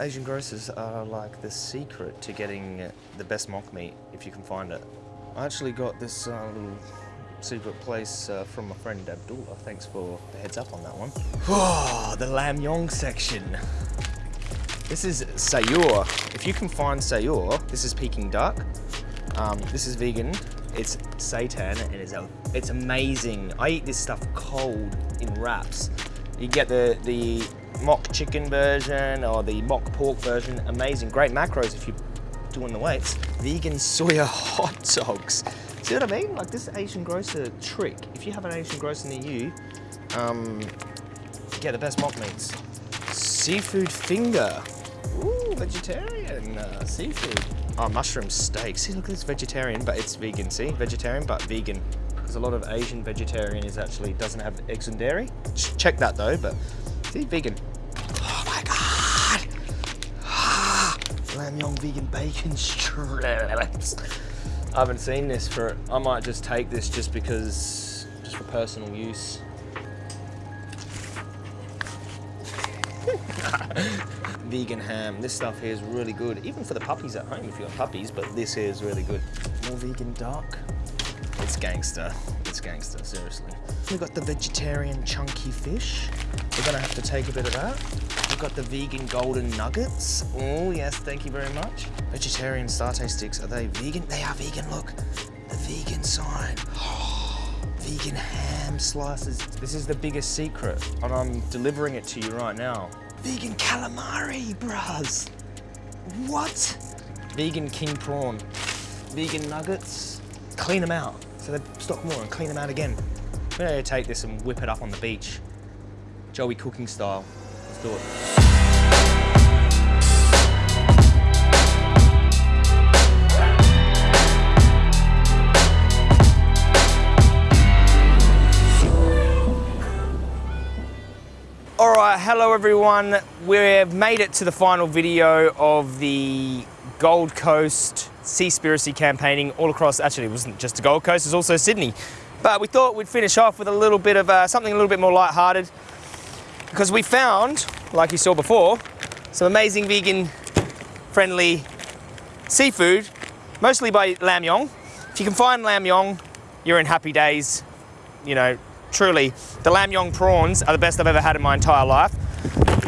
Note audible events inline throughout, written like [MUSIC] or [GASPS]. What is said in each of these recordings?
Asian grocers are like the secret to getting the best mock meat, if you can find it. I actually got this uh, little secret place uh, from my friend Abdullah. Thanks for the heads up on that one. Oh, the Lam Yong section. This is Sayur. If you can find Sayur, this is Peking duck. Um, this is vegan. It's seitan and it's, it's amazing. I eat this stuff cold in wraps. You get the, the mock chicken version or the mock pork version. Amazing, great macros if you're doing the weights. Vegan soya [LAUGHS] hot dogs. See what I mean? Like this Asian grocer trick. If you have an Asian grocer near you, um, get the best mock meats. Seafood finger. Ooh, vegetarian uh, seafood. Oh, mushroom steak. See, look this vegetarian, but it's vegan. See, vegetarian, but vegan. Because a lot of Asian vegetarian is actually doesn't have eggs and dairy. Check that though, but see, vegan. Oh my God. Ah, vegan bacon strips. I haven't seen this for, I might just take this just because, just for personal use. [LAUGHS] Vegan ham. This stuff here is really good, even for the puppies at home if you have puppies, but this here is really good. More vegan duck. Gangster. It's gangster, seriously. We've got the vegetarian chunky fish. We're gonna have to take a bit of that. We've got the vegan golden nuggets. Oh, yes, thank you very much. Vegetarian satay sticks, are they vegan? They are vegan, look. The vegan sign. [GASPS] vegan ham slices. This is the biggest secret, and I'm delivering it to you right now. Vegan calamari, bras. What? Vegan king prawn. Vegan nuggets. Clean them out. So they stock more and clean them out again. We're gonna take this and whip it up on the beach. Joey cooking style. Let's do it. All right, hello everyone. We've made it to the final video of the Gold Coast Seaspiracy campaigning all across, actually it wasn't just the Gold Coast, it was also Sydney. But we thought we'd finish off with a little bit of uh, something a little bit more light-hearted because we found, like you saw before, some amazing vegan friendly seafood, mostly by Lam Yong. If you can find Lam Yong, you're in happy days. You know, truly, the Lam Yong prawns are the best I've ever had in my entire life.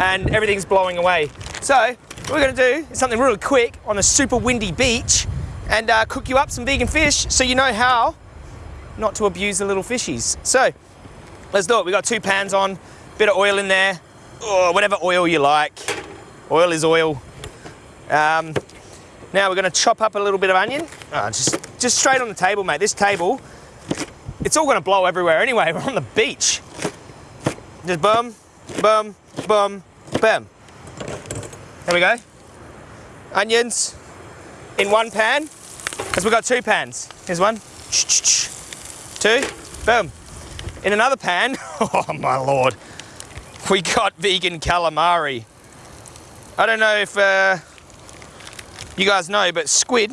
And everything's blowing away. So, what we're gonna do is something really quick on a super windy beach and uh, cook you up some vegan fish so you know how not to abuse the little fishies. So, let's do it. We've got two pans on, bit of oil in there, or whatever oil you like. Oil is oil. Um, now we're gonna chop up a little bit of onion. Oh, just, just straight on the table, mate. This table, it's all gonna blow everywhere anyway. [LAUGHS] We're on the beach. Just boom, boom, boom, boom. There we go. Onions in one pan, because we've got two pans. Here's one, [TSK] two, boom. In another pan, [LAUGHS] oh my lord, we got vegan calamari. I don't know if uh, you guys know, but squid,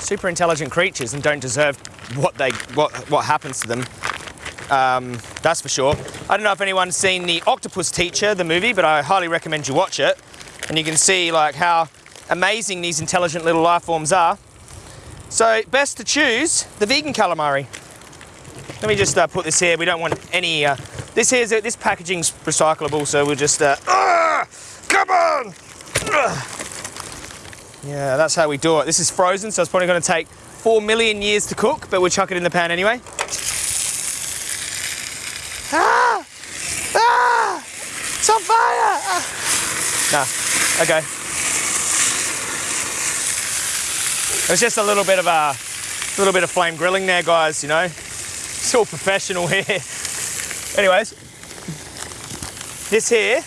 super intelligent creatures and don't deserve what they what what happens to them. Um, that's for sure. I don't know if anyone's seen the Octopus Teacher, the movie, but I highly recommend you watch it. And you can see like how amazing these intelligent little life forms are. So best to choose the vegan calamari. Let me just uh, put this here. We don't want any. Uh, this here's this packaging's recyclable, so we'll just. Uh, ah, come on! Ugh. Yeah, that's how we do it. This is frozen, so it's probably going to take four million years to cook, but we'll chuck it in the pan anyway. Ah! Ah! It's on fire! Ah. Nah, okay. It was just a little bit of a little bit of flame grilling there, guys. You know, it's all professional [LAUGHS] here. Anyways, this here,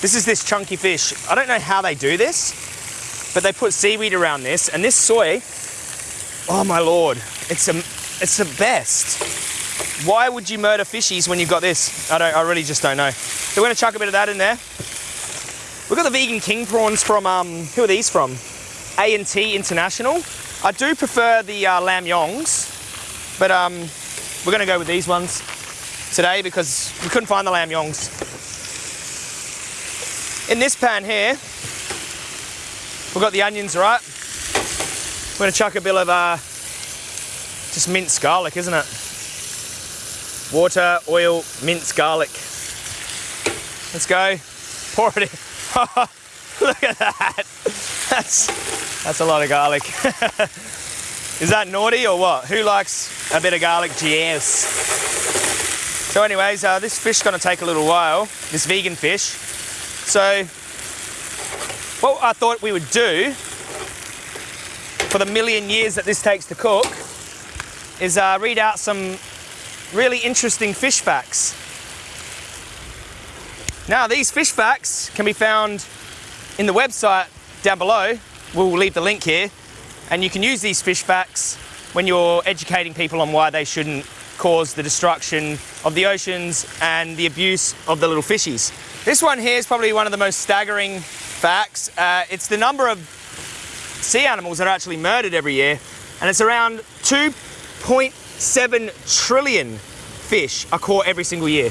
this is this chunky fish. I don't know how they do this, but they put seaweed around this, and this soy. Oh my lord, it's a, it's the best. Why would you murder fishies when you've got this? I don't, I really just don't know. So we're gonna chuck a bit of that in there. We've got the vegan king prawns from, um, who are these from? A&T International. I do prefer the uh, Lam Yongs, but um, we're gonna go with these ones today because we couldn't find the Lam Yongs. In this pan here, we've got the onions, right? We're gonna chuck a bit of uh, just minced garlic, isn't it? Water, oil, minced garlic. Let's go. [LAUGHS] Pour it in. [LAUGHS] Look at that. That's, that's a lot of garlic. [LAUGHS] Is that naughty or what? Who likes a bit of garlic? Yes. So anyways, uh, this fish is gonna take a little while, this vegan fish. So what I thought we would do for the million years that this takes to cook is uh, read out some really interesting fish facts. Now, these fish facts can be found in the website down below. We'll leave the link here. And you can use these fish facts when you're educating people on why they shouldn't cause the destruction of the oceans and the abuse of the little fishies. This one here is probably one of the most staggering facts. Uh, it's the number of sea animals that are actually murdered every year, and it's around 2.7 trillion fish are caught every single year.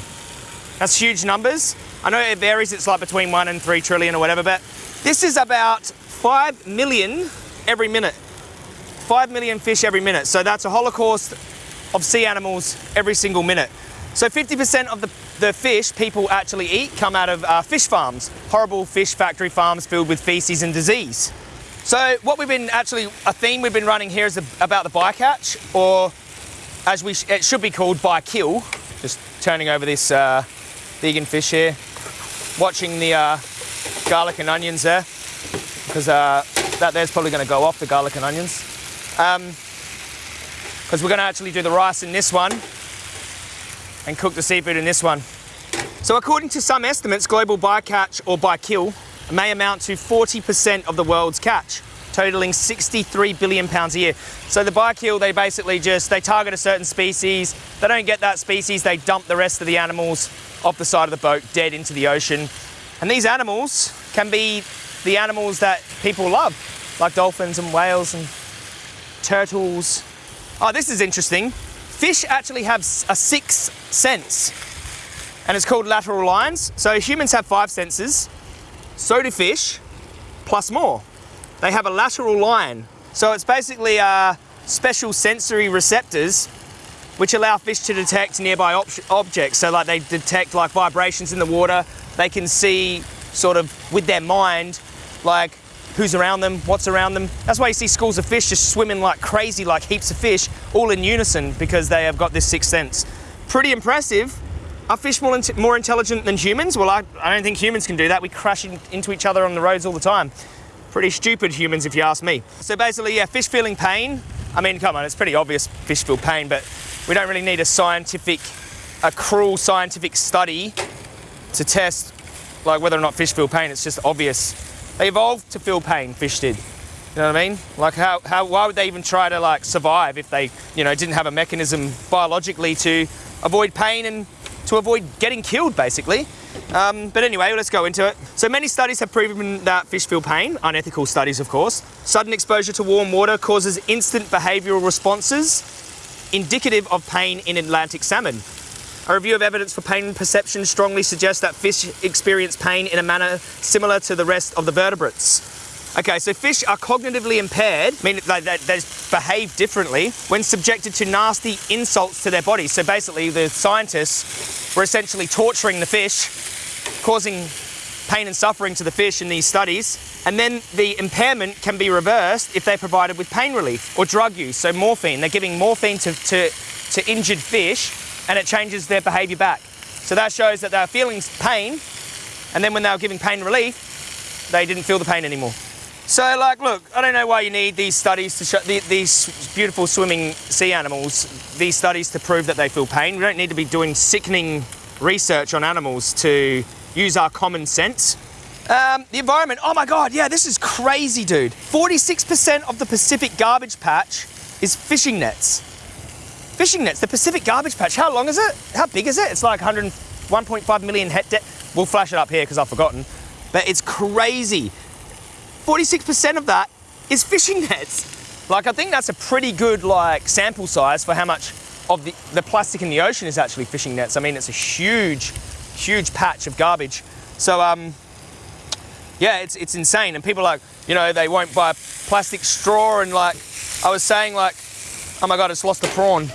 That's huge numbers. I know it varies, it's like between one and three trillion or whatever, but this is about five million every minute. Five million fish every minute. So that's a holocaust of sea animals every single minute. So 50% of the, the fish people actually eat come out of uh, fish farms, horrible fish factory farms filled with feces and disease. So what we've been actually, a theme we've been running here is about the bycatch, or as we, sh it should be called by kill. Just turning over this uh, vegan fish here. Watching the uh, garlic and onions there, because uh, that there's probably gonna go off, the garlic and onions. Because um, we're gonna actually do the rice in this one, and cook the seafood in this one. So according to some estimates, global bycatch or bykill may amount to 40% of the world's catch, totaling 63 billion pounds a year. So the bykill, they basically just, they target a certain species, they don't get that species, they dump the rest of the animals off the side of the boat, dead into the ocean. And these animals can be the animals that people love, like dolphins and whales and turtles. Oh, this is interesting. Fish actually have a sixth sense, and it's called lateral lines. So humans have five senses, so do fish, plus more. They have a lateral line. So it's basically uh, special sensory receptors which allow fish to detect nearby ob objects. So like they detect like vibrations in the water. They can see sort of with their mind, like who's around them, what's around them. That's why you see schools of fish just swimming like crazy, like heaps of fish, all in unison because they have got this sixth sense. Pretty impressive. Are fish more, more intelligent than humans? Well, I, I don't think humans can do that. We crash in, into each other on the roads all the time. Pretty stupid humans, if you ask me. So basically, yeah, fish feeling pain. I mean, come on, it's pretty obvious fish feel pain, but we don't really need a scientific, a cruel scientific study to test like whether or not fish feel pain. It's just obvious. They evolved to feel pain, fish did. You know what I mean? Like how, how, why would they even try to like survive if they, you know, didn't have a mechanism biologically to avoid pain and to avoid getting killed, basically. Um, but anyway, let's go into it. So many studies have proven that fish feel pain, unethical studies of course. Sudden exposure to warm water causes instant behavioural responses indicative of pain in Atlantic salmon. A review of evidence for pain perception strongly suggests that fish experience pain in a manner similar to the rest of the vertebrates. Okay, so fish are cognitively impaired, meaning they, they, they behave differently when subjected to nasty insults to their bodies. So basically, the scientists were essentially torturing the fish, causing pain and suffering to the fish in these studies. And then the impairment can be reversed if they're provided with pain relief or drug use. So morphine, they're giving morphine to, to, to injured fish and it changes their behavior back. So that shows that they're feeling pain and then when they were giving pain relief, they didn't feel the pain anymore. So like, look, I don't know why you need these studies to show the, these beautiful swimming sea animals, these studies to prove that they feel pain. We don't need to be doing sickening research on animals to use our common sense. Um, the environment, oh my God, yeah, this is crazy, dude. 46% of the Pacific garbage patch is fishing nets. Fishing nets, the Pacific garbage patch, how long is it? How big is it? It's like 101.5 million hectare. We'll flash it up here because I've forgotten. But it's crazy. 46% of that is fishing [LAUGHS] nets. Like, I think that's a pretty good, like, sample size for how much of the, the plastic in the ocean is actually fishing nets. I mean, it's a huge, huge patch of garbage. So, um, Yeah, it's, it's insane. And people like, you know, they won't buy a plastic straw. And like, I was saying, like, oh my God, it's lost the prawn.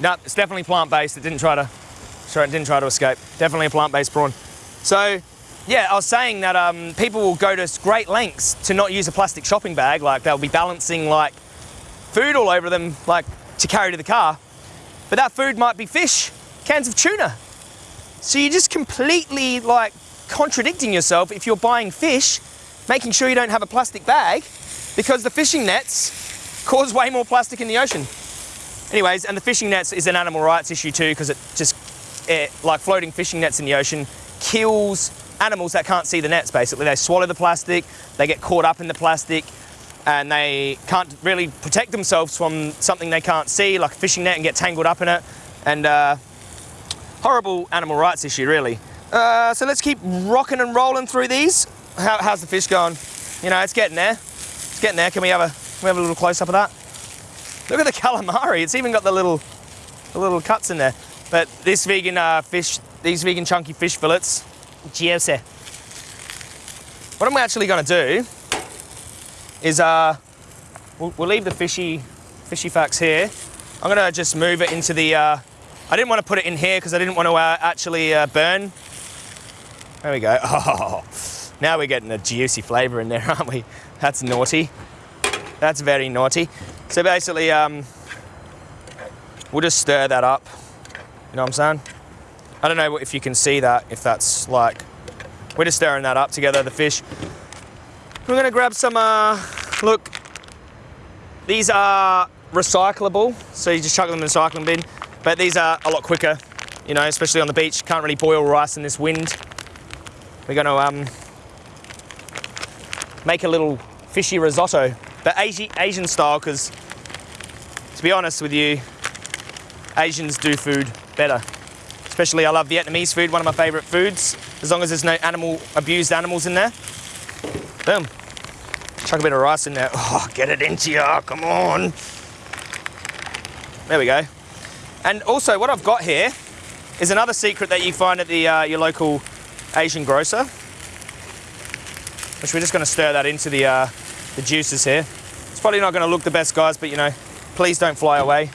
No, it's definitely plant-based. It didn't try to, sorry, it didn't try to escape. Definitely a plant-based prawn. So, yeah, I was saying that um, people will go to great lengths to not use a plastic shopping bag. Like they'll be balancing like food all over them, like to carry to the car. But that food might be fish, cans of tuna. So you're just completely like contradicting yourself if you're buying fish, making sure you don't have a plastic bag because the fishing nets cause way more plastic in the ocean. Anyways, and the fishing nets is an animal rights issue too because it just, it, like floating fishing nets in the ocean kills animals that can't see the nets basically. They swallow the plastic, they get caught up in the plastic, and they can't really protect themselves from something they can't see, like a fishing net, and get tangled up in it. And uh, horrible animal rights issue, really. Uh, so let's keep rocking and rolling through these. How, how's the fish going? You know, it's getting there. It's getting there. Can we have a, we have a little close up of that? Look at the [LAUGHS] calamari. It's even got the little, the little cuts in there. But this vegan uh, fish, these vegan chunky fish fillets, Giose. What am I'm actually going to do is uh, we'll, we'll, leave the fishy, fishy facts here. I'm to just move it into the. Uh, I didn't want to put it in here because I didn't want to uh, actually uh, burn. There we go. Oh, [LAUGHS] now we're getting a juicy flavour in there, [LAUGHS] aren't we? That's naughty. That's very naughty. So basically, um, we'll just stir that up. You know what I'm saying? I don't know if you can see that, if that's like, we're just stirring that up together, the fish. We're gonna grab some, uh, look, these are recyclable, so you just chuck them in the recycling bin, but these are a lot quicker, you know, especially on the beach. Can't really boil rice in this wind. We're gonna um, make a little fishy risotto, but Asian style, because to be honest with you, Asians do food better. Especially I love Vietnamese food, one of my favorite foods, as long as there's no animal, abused animals in there. Boom. Chuck a bit of rice in there. [LAUGHS] Oh, get it into you, come on. There we go. And also what I've got here is another secret that you find at the, uh, your local Asian grocer. Which we're just gonna stir that into the, uh, the juices here. It's probably not gonna look the best guys, but you know, please don't fly away.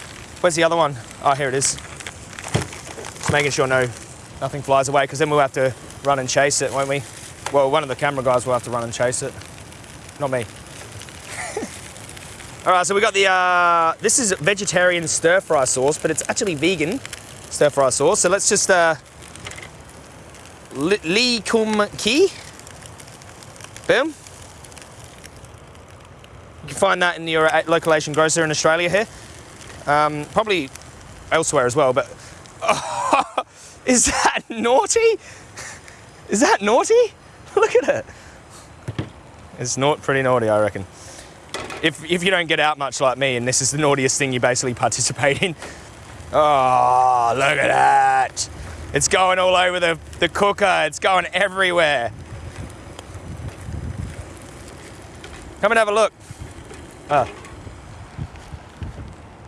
Where's the other one? Oh, here it is. Just making sure no, nothing flies away because then we'll have to run and chase it, won't we? Well, one of the camera guys will have to run and chase it. Not me. [LAUGHS] All right, so we got the, uh, this is vegetarian stir fry sauce, but it's actually vegan stir fry sauce. So let's just, uh, Lee Kum Kee. Boom. You can find that in your uh, local Asian grocer in Australia here. Um, probably elsewhere as well, but [LAUGHS] is that naughty? Is that naughty? [LAUGHS] Look at it. It's not pretty naughty, I reckon. If, if you don't get out much like me and this is the naughtiest thing you basically participate in. [LAUGHS] Oh, look at that. It's going all over the, the cooker. It's going everywhere. Come and have a look. Oh.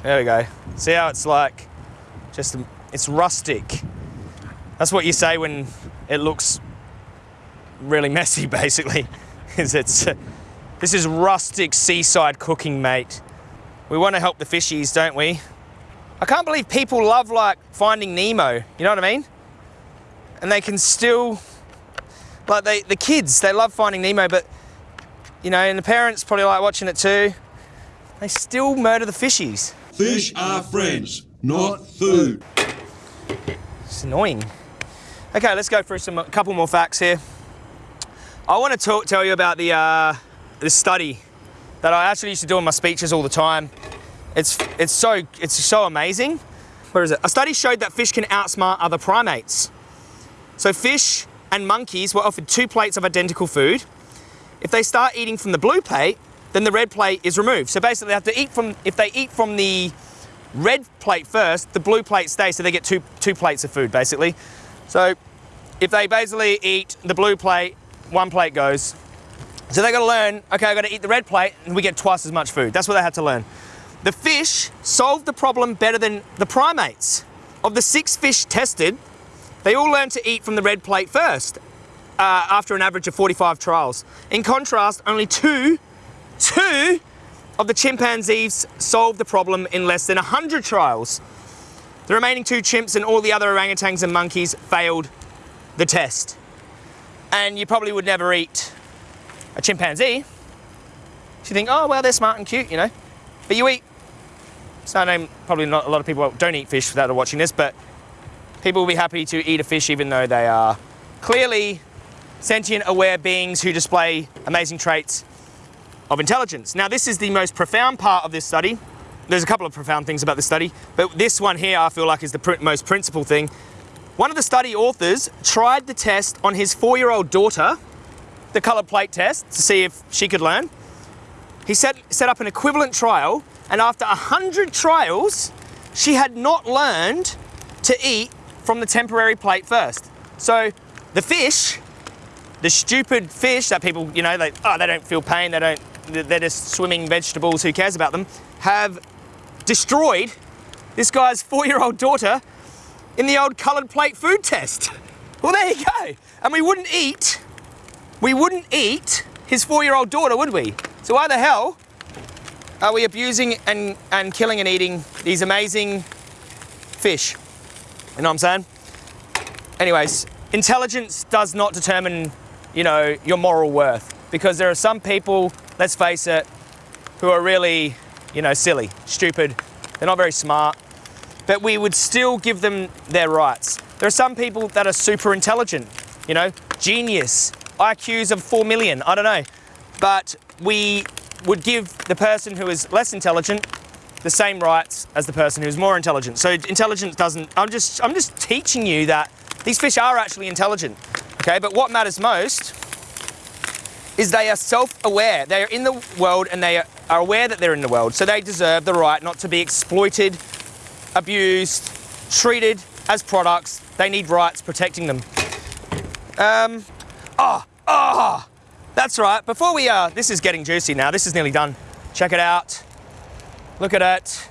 There we go. See how it's like just it's rustic. That's what you say when it looks really messy, [LAUGHS] basically. is it's uh, this is rustic seaside cooking, mate. We want to help the fishies, don't we? I can't believe people love like Finding Nemo. You know what I mean? And they can still like they the kids they love Finding Nemo, but you know, and the parents probably like watching it too. They still murder the fishies. Fish are friends, not food. It's annoying. Okay, let's go through some a couple more facts here. I want to tell you about the uh, this study that I actually used to do in my speeches all the time. It's it's so it's so amazing. Where is it? A study showed that fish can outsmart other primates. So fish and monkeys were offered two plates of identical food. If they start eating from the blue plate, then the red plate is removed. So basically they have to eat from, if they eat from the red plate first, the blue plate stays, so they get two, two plates of food basically. So if they basically eat the blue plate, one plate goes. So they gotta learn, okay, I gotta eat the red plate and we get twice as much food. That's what they had to learn. The fish solved the problem better than the primates. Of the six fish tested, They all learned to eat from the red plate first, uh, after an average of 45 trials. In contrast, only two, two of the chimpanzees solved the problem in less than 100 trials. The remaining two chimps and all the other orangutans and monkeys failed the test. And you probably would never eat a chimpanzee. So you think, oh, well, they're smart and cute, you know. But you eat, so I know probably not a lot of people don't eat fish are watching this, but people will be happy to eat a fish even though they are clearly sentient, aware beings who display amazing traits of intelligence. Now, this is the most profound part of this study. There's a couple of profound things about this study, but this one here I feel like is the pr most principal thing. One of the study authors tried the test on his four-year-old daughter, the colored plate test, to see if she could learn. He set, set up an equivalent trial, and after 100 trials, she had not learned to eat from the temporary plate first. So the fish, the stupid fish that people, you know, they, oh, they don't feel pain, they don't, they're just swimming vegetables, who cares about them, have destroyed this guy's four-year-old daughter in the old coloured plate food test. Well, there you go. And we wouldn't eat, we wouldn't eat his four-year-old daughter, would we? So why the hell are we abusing and, and killing and eating these amazing fish? You know what I'm saying? Anyways, intelligence does not determine, you know, your moral worth because there are some people, let's face it, who are really, you know, silly, stupid. They're not very smart, but we would still give them their rights. There are some people that are super intelligent, you know, genius, IQs of 4 million, I don't know. But we would give the person who is less intelligent the same rights as the person who's more intelligent. So intelligence doesn't, I'm just, I'm just teaching you that these fish are actually intelligent, okay? But what matters most is they are self-aware. They are in the world and they are aware that they're in the world. So they deserve the right not to be exploited, abused, treated as products. They need rights protecting them. Um, ah, oh, ah, oh, that's right. Before we, uh, this is getting juicy now. This is nearly done. Check it out. Look at it.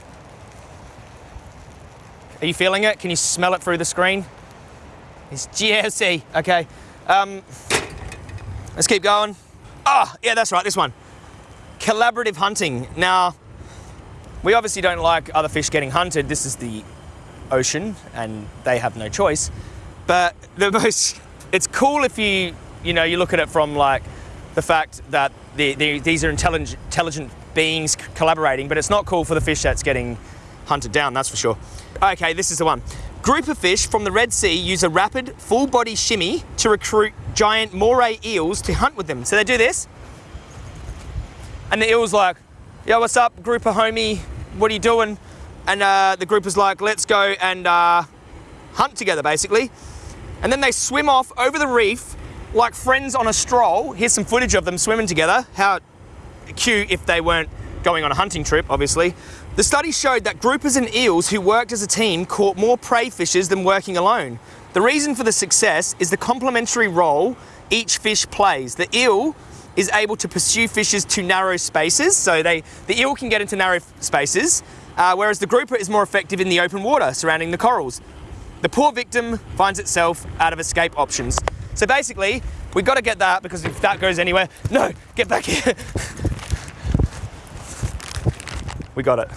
Are you feeling it? Can you smell it through the screen? It's [LAUGHS] juicy. Okay. Um, let's keep going. Ah, oh, yeah, that's right, this one. Collaborative hunting. Now, we obviously don't like other fish getting hunted. This is the ocean and they have no choice. But the [LAUGHS] most, it's cool if you, you know, you look at it from like the fact that the, the, these are intelligent, intelligent beings collaborating, but it's not cool for the fish that's getting hunted down, that's for sure. Okay, this is the one. Group of fish from the Red Sea use a rapid full body shimmy to recruit giant moray eels to hunt with them. So they do this, and the eel's like, yo, what's up, group of homie, what are you doing? And uh, the group is like, let's go and uh, hunt together, basically. And then they swim off over the reef like friends on a stroll. Here's some footage of them swimming together. How cute if they weren't going on a hunting trip, obviously. The study showed that groupers and eels who worked as a team caught more prey fishes than working alone. The reason for the success is the complementary role each fish plays. The eel is able to pursue fishes to narrow spaces, so they, the eel can get into narrow spaces, uh, whereas the grouper is more effective in the open water surrounding the corals. The poor victim finds itself out of escape options. So basically, we've got to get that because if that goes anywhere, no, get back here. we got it.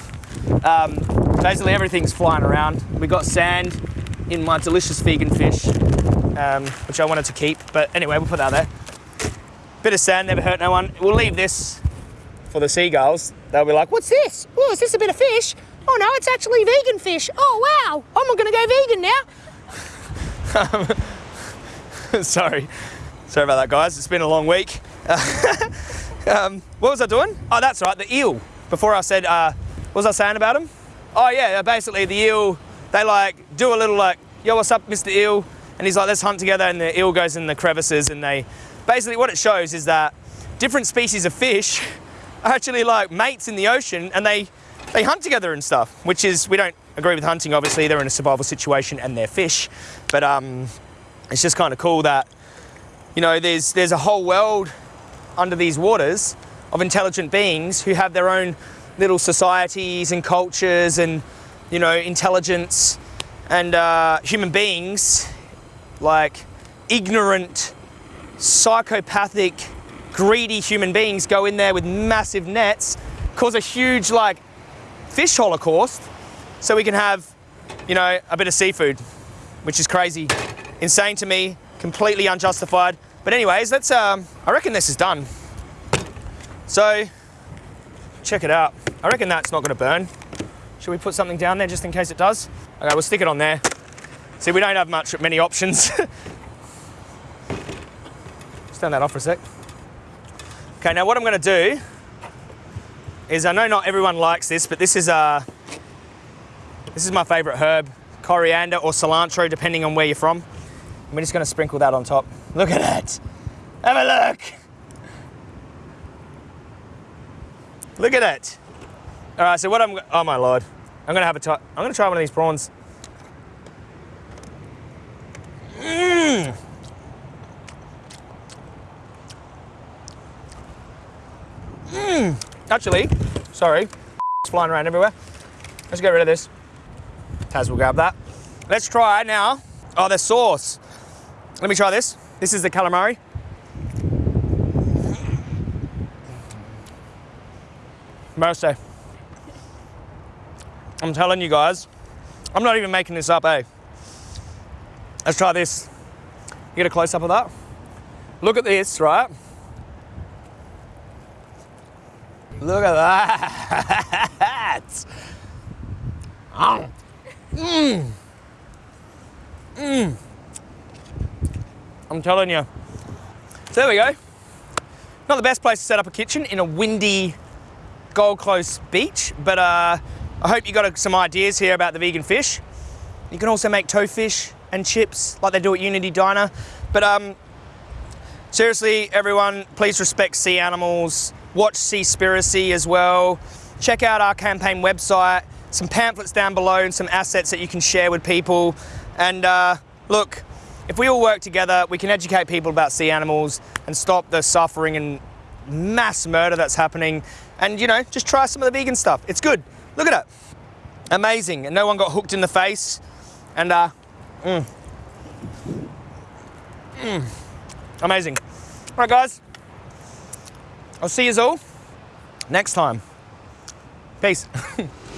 Um, basically, everything's flying around. We got sand in my delicious vegan fish, um, which I wanted to keep. But anyway, we'll put that there. Bit of sand, never hurt no one. We'll leave this for the seagulls. They'll be like, what's this? Oh, is this a bit of fish? Oh no, it's actually vegan fish. Oh wow, I'm gonna go vegan now. [LAUGHS] Sorry. Sorry about that, guys. It's been a long week. [LAUGHS] um, what was I doing? Oh, that's right, the eel. Before I said, uh, what was I saying about him? Oh yeah, basically the eel, they like do a little like, yo, what's up, Mr. Eel? And he's like, let's hunt together, and the eel goes in the crevices, and they, basically what it shows is that different species of fish [LAUGHS] are actually like mates in the ocean, and they, they hunt together and stuff, which is, we don't agree with hunting, obviously, they're in a survival situation and they're fish, but um, it's just kind of cool that, you know, there's, there's a whole world under these waters of intelligent beings who have their own little societies and cultures and, you know, intelligence and uh, human beings like ignorant, psychopathic, greedy human beings go in there with massive nets, cause a huge like fish holocaust, so we can have, you know, a bit of seafood, which is crazy, insane to me, completely unjustified. But anyways, let's. Um, I reckon this is done. So, check it out. I reckon that's not going to burn. Should we put something down there just in case it does? Okay, we'll stick it on there. See, we don't have much, many options. [LAUGHS] Turn that off for a sec. Okay, now what I'm going to do is I know not everyone likes this, but this is uh, this is my favourite herb, coriander or cilantro, depending on where you're from. And we're just going to sprinkle that on top. Look at that. Have a look. Look at it. All right, so what I'm, oh my lord. I'm gonna have a I'm gonna try one of these prawns. Mmm. Mmm. Actually, sorry, [LAUGHS] it's flying around everywhere. Let's get rid of this. Taz will grab that. Let's try now. Oh, the sauce. Let me try this. This is the calamari. Mercy. I'm telling you guys, I'm not even making this up, eh? Let's try this. You get a close up of that? Look at this, right? Look at that. Oh, Mmm. Mmm. I'm telling you. So there we go. Not the best place to set up a kitchen in a windy Gold Coast beach, but uh, I hope you got some ideas here about the vegan fish. You can also make tofu fish and chips like they do at Unity Diner. But um, seriously, everyone, please respect sea animals. Watch Seaspiracy as well. Check out our campaign website, some pamphlets down below and some assets that you can share with people. And uh, look, if we all work together, we can educate people about sea animals and stop the suffering and mass murder that's happening. And you know, just try some of the vegan stuff. It's good. Look at it. Amazing. And no one got hooked in the face. And uh, mm. Mm. amazing. All right, guys. I'll see you all next time. Peace. [LAUGHS]